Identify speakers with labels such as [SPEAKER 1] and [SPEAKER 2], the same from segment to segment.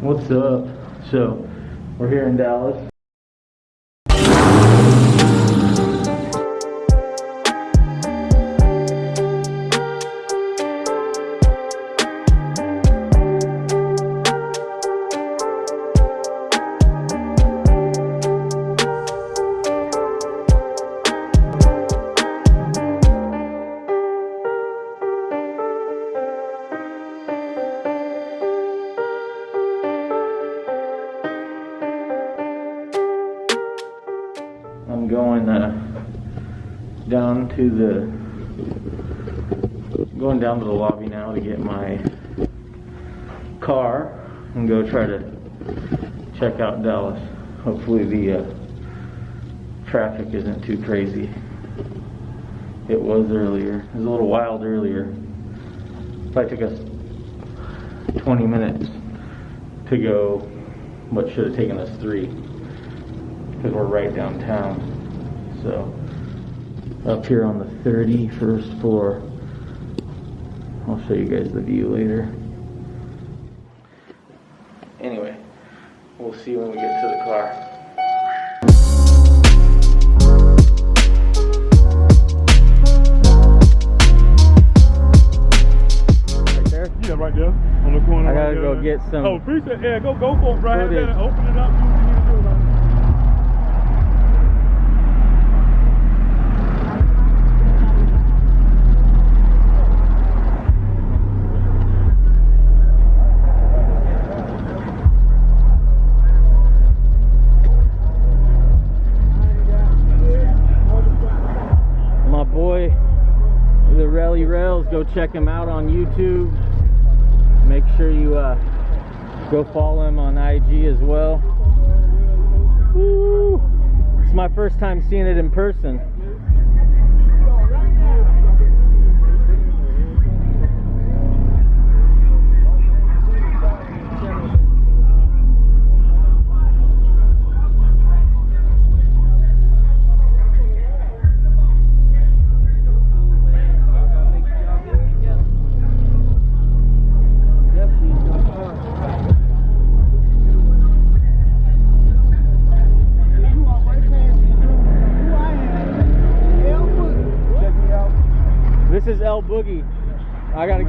[SPEAKER 1] What's up? So, we're here in Dallas. To the going down to the lobby now to get my car and go try to check out Dallas. Hopefully the uh, traffic isn't too crazy. It was earlier. It was a little wild earlier. Probably took us 20 minutes to go what should have taken us three because we're right downtown. So up here on the 31st floor. I'll show you guys the view later. Anyway, we'll see when we get to the car. Right there.
[SPEAKER 2] Yeah, right there on the corner.
[SPEAKER 1] I gotta
[SPEAKER 2] right
[SPEAKER 1] go
[SPEAKER 2] there.
[SPEAKER 1] get some
[SPEAKER 2] Oh, appreciate. Yeah, go go for it, right
[SPEAKER 1] footage.
[SPEAKER 2] there. Open it up.
[SPEAKER 1] Go check him out on YouTube. Make sure you uh, go follow him on IG as well. Woo! It's my first time seeing it in person.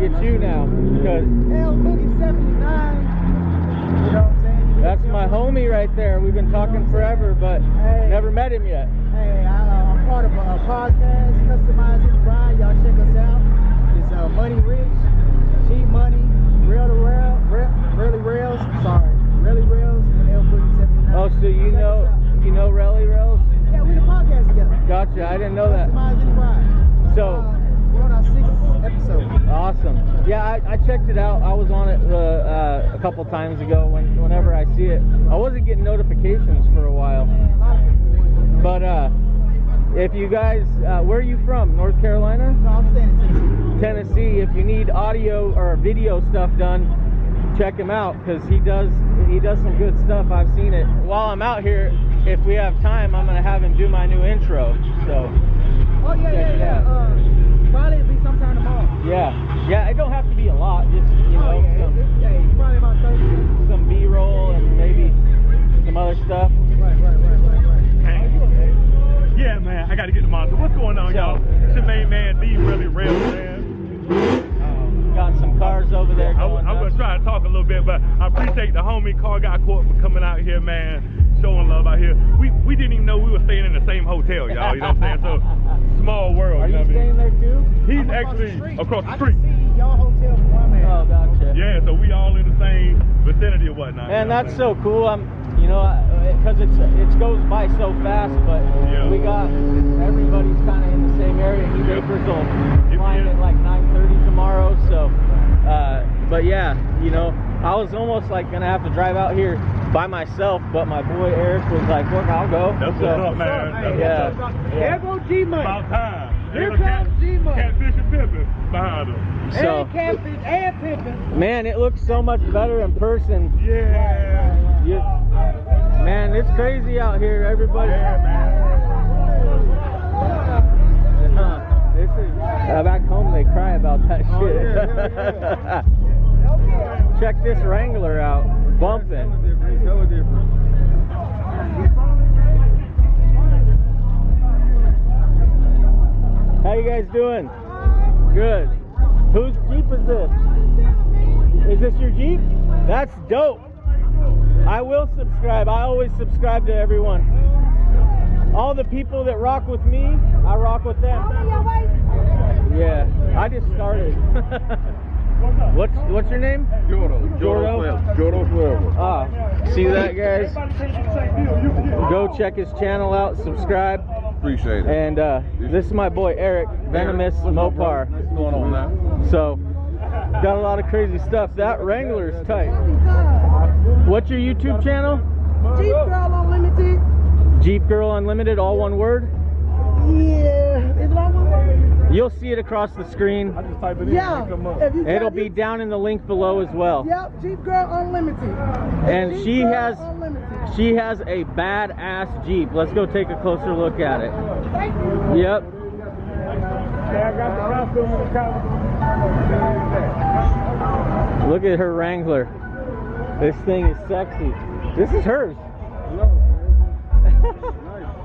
[SPEAKER 1] Get you now because
[SPEAKER 3] L Boogie 79. You know what I'm saying?
[SPEAKER 1] that's my homie right there. We've been talking forever, but
[SPEAKER 3] Hey.
[SPEAKER 1] never met him yet.
[SPEAKER 3] Hey, I, uh, I'm part of a, podcast, Customizing Brian. Y'all check us out. It's uh, Money Rich, Cheap Money, Rail to Rail, Really Rails. Sorry, Really Rails, and L Boogie 79.
[SPEAKER 1] Oh, so you
[SPEAKER 3] Check
[SPEAKER 1] know you know Rally Rails?
[SPEAKER 3] Yeah, we the podcast together.
[SPEAKER 1] Gotcha. I didn't know that.
[SPEAKER 3] Customizing Brian.
[SPEAKER 1] So-
[SPEAKER 3] uh, we're on our episode.
[SPEAKER 1] Awesome. Yeah, I, I checked it out. I was on it uh, uh, a couple times ago. When whenever I see it, I wasn't getting notifications for a while.
[SPEAKER 3] Man, a lot of people want to
[SPEAKER 1] But uh, if you guys, uh, where are you from? North Carolina,
[SPEAKER 3] No, I'm staying in Tennessee.
[SPEAKER 1] Tennessee. If you need audio or video stuff done, check him out because he does he does some good stuff. I've seen it. While I'm out here, if we have time, I'm gonna have him do my new intro. So
[SPEAKER 3] Oh, yeah, yeah, yeah.
[SPEAKER 2] Going on, y'all? It's your main man, D. Really Real, man.
[SPEAKER 1] Um, got some cars over there
[SPEAKER 2] I,
[SPEAKER 1] going
[SPEAKER 2] I'm gonna try to talk a little bit, but I appreciate the homie Car Guy Court for coming out here, man, showing love out here. We we didn't even know we were staying in the same hotel, y'all. You know what I'm saying? So small world.
[SPEAKER 1] Are
[SPEAKER 2] you
[SPEAKER 1] you
[SPEAKER 2] know what I
[SPEAKER 1] staying
[SPEAKER 2] mean?
[SPEAKER 1] there too?
[SPEAKER 2] He's
[SPEAKER 3] I'm
[SPEAKER 2] actually across the
[SPEAKER 3] I
[SPEAKER 2] street.
[SPEAKER 3] can see y'all hotel from where I'm at.
[SPEAKER 1] Oh, gotcha.
[SPEAKER 2] Yeah, so we all in the same vicinity or whatnot.
[SPEAKER 1] Man,
[SPEAKER 2] you know
[SPEAKER 1] that's
[SPEAKER 2] I'm
[SPEAKER 1] so cool. I'm, you know, because it's it goes by so fast, but
[SPEAKER 2] Yeah.
[SPEAKER 1] we got everybody's kind of in the same area. He
[SPEAKER 2] Yep.
[SPEAKER 1] Vapors will
[SPEAKER 2] Yep,
[SPEAKER 1] flying
[SPEAKER 2] yep.
[SPEAKER 1] at like 9:30 tomorrow. So, uh, but yeah, you know, I was almost like gonna have to drive out here by myself, but my boy Eric was like, "Look, I'll go."
[SPEAKER 2] That's
[SPEAKER 1] so,
[SPEAKER 2] what's up, man. That's
[SPEAKER 1] yeah.
[SPEAKER 2] what's up.
[SPEAKER 3] There go G Money.
[SPEAKER 2] About time.
[SPEAKER 3] Here comes G-Money.
[SPEAKER 2] Catfish and Pippin behind him.
[SPEAKER 1] So,
[SPEAKER 3] and Catfish and Pippin.
[SPEAKER 1] man, it looks so much better in person.
[SPEAKER 2] Yeah.
[SPEAKER 1] Man, it's crazy out here. Everybody.
[SPEAKER 2] Yeah, man.
[SPEAKER 1] Huh. This is uh, back home. They cry about that
[SPEAKER 3] Oh,
[SPEAKER 1] shit.
[SPEAKER 3] yeah, yeah,
[SPEAKER 1] Check this Wrangler out. bumping. How you guys doing? Good. Whose Jeep is this? Is this your Jeep? That's dope. I will subscribe. I always subscribe to everyone. All the people that rock with me, I rock with them. Yeah, I just started. what's what's your name?
[SPEAKER 4] Joro.
[SPEAKER 1] Joro?
[SPEAKER 4] Joro Joro
[SPEAKER 1] Ah, see that guys? Go check his channel out, subscribe,
[SPEAKER 4] Appreciate it.
[SPEAKER 1] and uh, this is my boy Eric, Venomous Mopar.
[SPEAKER 4] What's going on now?
[SPEAKER 1] So, got a lot of crazy stuff. That Wrangler's tight. What's your YouTube channel?
[SPEAKER 5] Jeep Girl Unlimited.
[SPEAKER 1] Jeep Girl Unlimited, all one word.
[SPEAKER 5] Yeah. Is it all one? Word?
[SPEAKER 1] You'll see it across the screen.
[SPEAKER 3] I just type it in
[SPEAKER 5] Yeah.
[SPEAKER 3] and it come up.
[SPEAKER 5] If you
[SPEAKER 1] It'll
[SPEAKER 5] type
[SPEAKER 1] be
[SPEAKER 5] it-
[SPEAKER 1] down in the link below as well.
[SPEAKER 5] Yep, Jeep Girl Unlimited.
[SPEAKER 1] And
[SPEAKER 5] Jeep
[SPEAKER 1] she
[SPEAKER 5] Girl
[SPEAKER 1] has
[SPEAKER 5] Unlimited.
[SPEAKER 1] she has a badass Jeep. Let's go take a closer look at it.
[SPEAKER 5] Thank you.
[SPEAKER 1] Yep.
[SPEAKER 3] Yeah, I got the costume and the.
[SPEAKER 1] Look at her Wrangler. This thing is sexy. This is hers.
[SPEAKER 3] Hey, we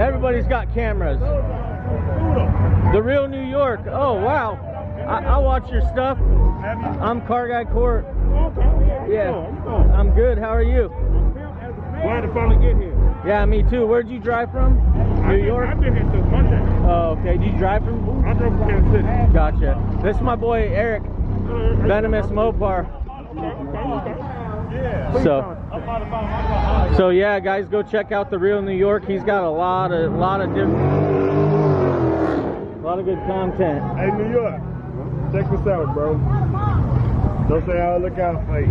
[SPEAKER 1] Everybody's got cameras. The real New York. Oh wow. I, I watch your stuff. I'm Car Guy Court. Yeah. I'm good. How are you?
[SPEAKER 2] Glad to finally get here.
[SPEAKER 1] Yeah, me too. Where'd you drive from? New York?
[SPEAKER 2] I've been here since Monday.
[SPEAKER 1] Oh, okay. Did you drive from?
[SPEAKER 2] I drove from Kansas City.
[SPEAKER 1] Gotcha. This is my boy Eric, Venomous Mopar. So, so yeah, guys, go check out the real New York. He's got a lot of, lot of different, a lot of good content.
[SPEAKER 2] Hey, New York, check this out, bro. Don't say I look out for you.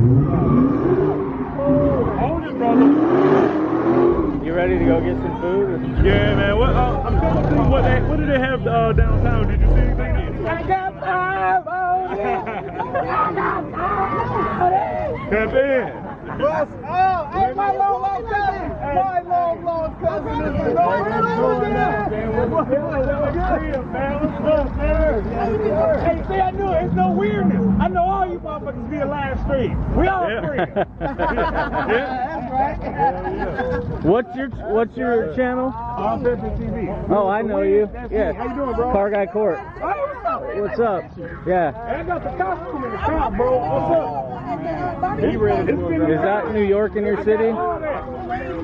[SPEAKER 2] Hold it, brother.
[SPEAKER 1] You ready to go get some food?
[SPEAKER 2] Yeah, man. What? Uh, I'm trying to think. What? They, what do they have uh, downtown? Did you see anything?
[SPEAKER 5] I got five on it. I got five on it.
[SPEAKER 2] Tap in.
[SPEAKER 3] Bus. Oh, hey, my long lost cousin. My long lost cousin is the
[SPEAKER 2] Hey, see, I knew it. It's no weirdness. I know all you motherfuckers be a live stream. We all free.
[SPEAKER 1] What's your What's your channel?
[SPEAKER 2] I'm Pimpin' TV.
[SPEAKER 1] Oh, I know you. Yeah.
[SPEAKER 2] How you doing, bro?
[SPEAKER 1] Car Guy Court. What's up? Yeah.
[SPEAKER 2] I got the costume in the car, bro. What's up?
[SPEAKER 5] He ready
[SPEAKER 1] Is that New York in your city?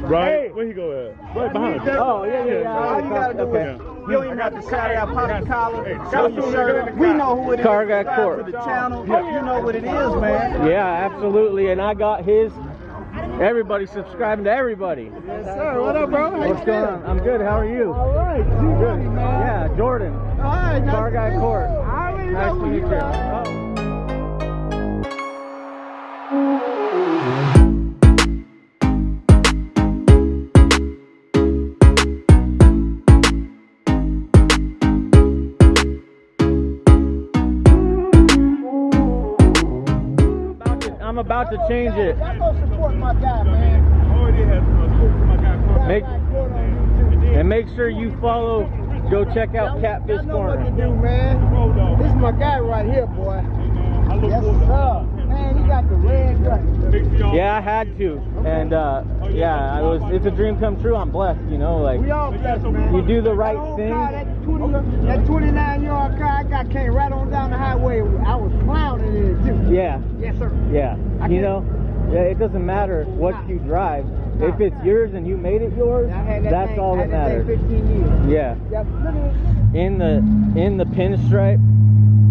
[SPEAKER 2] Right. Where he go at? Right behind us.
[SPEAKER 1] Oh yeah, yeah, yeah.
[SPEAKER 3] All you gotta do
[SPEAKER 1] Okay.
[SPEAKER 3] is, you don't even have to shout out, pop your collar,
[SPEAKER 2] Hey,
[SPEAKER 3] show your
[SPEAKER 2] costume
[SPEAKER 3] shirt.
[SPEAKER 2] nigga in the
[SPEAKER 3] We know who it is.
[SPEAKER 1] Car guy court.
[SPEAKER 3] to the channel. Yeah. You know what it is, man.
[SPEAKER 1] Yeah, absolutely. And I got his. Everybody subscribing to everybody.
[SPEAKER 3] Yes, sir. What up, bro? How
[SPEAKER 1] What's going on? I'm good. How are you?
[SPEAKER 3] All right. Good, man.
[SPEAKER 1] Yeah, Jordan.
[SPEAKER 3] All right. nice
[SPEAKER 1] Car Guy. Court.
[SPEAKER 3] I already
[SPEAKER 1] Nice
[SPEAKER 3] know
[SPEAKER 1] to meet
[SPEAKER 3] you
[SPEAKER 1] you. I'm about to change it.
[SPEAKER 3] Y'all go support my guy, man.
[SPEAKER 2] Already had some school for my guy. Carl.
[SPEAKER 1] Make-
[SPEAKER 3] Car Guy Court on YouTube.
[SPEAKER 1] And make sure you follow. Go check out Catfish
[SPEAKER 3] Y'all know what to
[SPEAKER 1] Corner.
[SPEAKER 3] do, man.
[SPEAKER 2] Road dog.
[SPEAKER 3] This is my guy right here, boy.
[SPEAKER 2] I look
[SPEAKER 3] Yes, sir. Man, he got the red gun.
[SPEAKER 2] Make sure y'all.
[SPEAKER 1] Yeah, I had to, and uh, yeah, I was. It's a dream come true. I'm blessed, you know. Like
[SPEAKER 3] We all blessed, man.
[SPEAKER 1] you do the right thing.
[SPEAKER 3] That, 20, that 29 yard car I got came right on down the highway. I was clowning in it too.
[SPEAKER 1] Yeah,
[SPEAKER 3] Yes, sir.
[SPEAKER 1] yeah.
[SPEAKER 3] I
[SPEAKER 1] You know, yeah. It doesn't matter what
[SPEAKER 3] Nah.
[SPEAKER 1] you drive.
[SPEAKER 3] Nah.
[SPEAKER 1] If it's yours and you made it yours,
[SPEAKER 3] I that
[SPEAKER 1] that's
[SPEAKER 3] thing,
[SPEAKER 1] all
[SPEAKER 3] I
[SPEAKER 1] that
[SPEAKER 3] had that
[SPEAKER 1] matters.
[SPEAKER 3] thing 15 years.
[SPEAKER 1] Yeah.
[SPEAKER 3] Yep. Look at it.
[SPEAKER 1] In the in the pinstripe,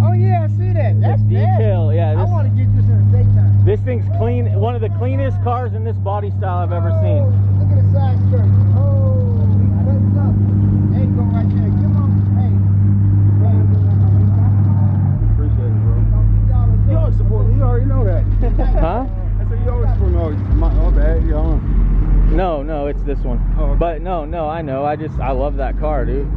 [SPEAKER 3] Oh yeah, I see that. That's
[SPEAKER 1] detail. Yeah,
[SPEAKER 3] I
[SPEAKER 1] this
[SPEAKER 3] want to get this in the daytime.
[SPEAKER 1] this thing's clean. One of the cleanest cars in this body style I've ever
[SPEAKER 3] Oh,
[SPEAKER 1] seen.
[SPEAKER 3] Look at the side skirt. Oh, You
[SPEAKER 5] already know that.
[SPEAKER 3] huh? I said you always promote
[SPEAKER 5] my you.
[SPEAKER 3] No, no, it's this one.
[SPEAKER 1] Oh, okay.
[SPEAKER 3] But no, no, I know. I just I love that car, dude.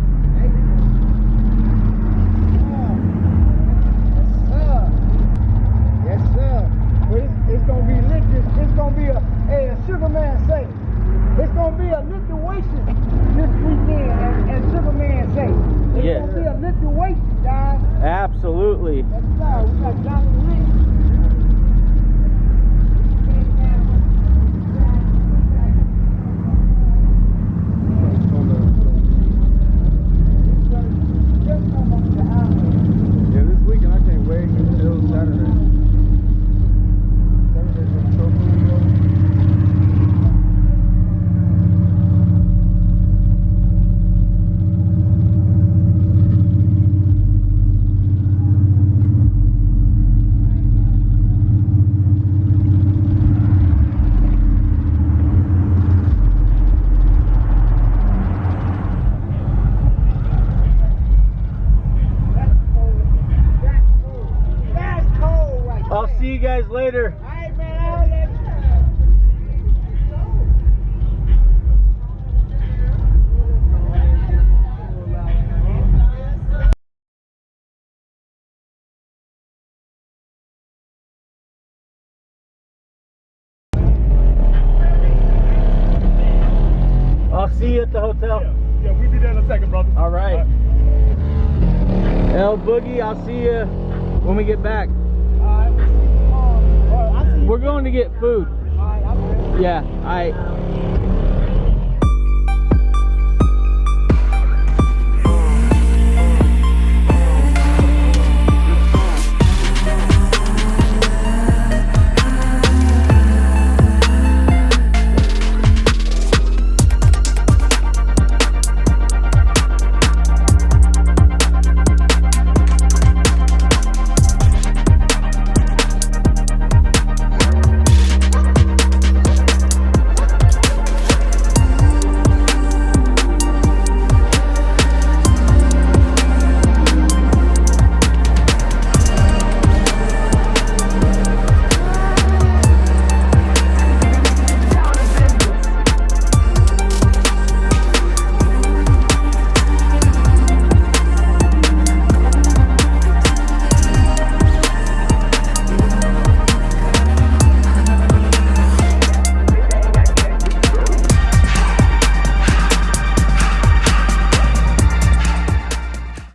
[SPEAKER 3] the hotel?
[SPEAKER 2] Yeah, yeah we'll be there in a second, brother.
[SPEAKER 3] All right. All right. El Boogie, I'll see you when we get back.
[SPEAKER 1] Right,
[SPEAKER 3] we're going to get food.
[SPEAKER 1] Yeah, all right.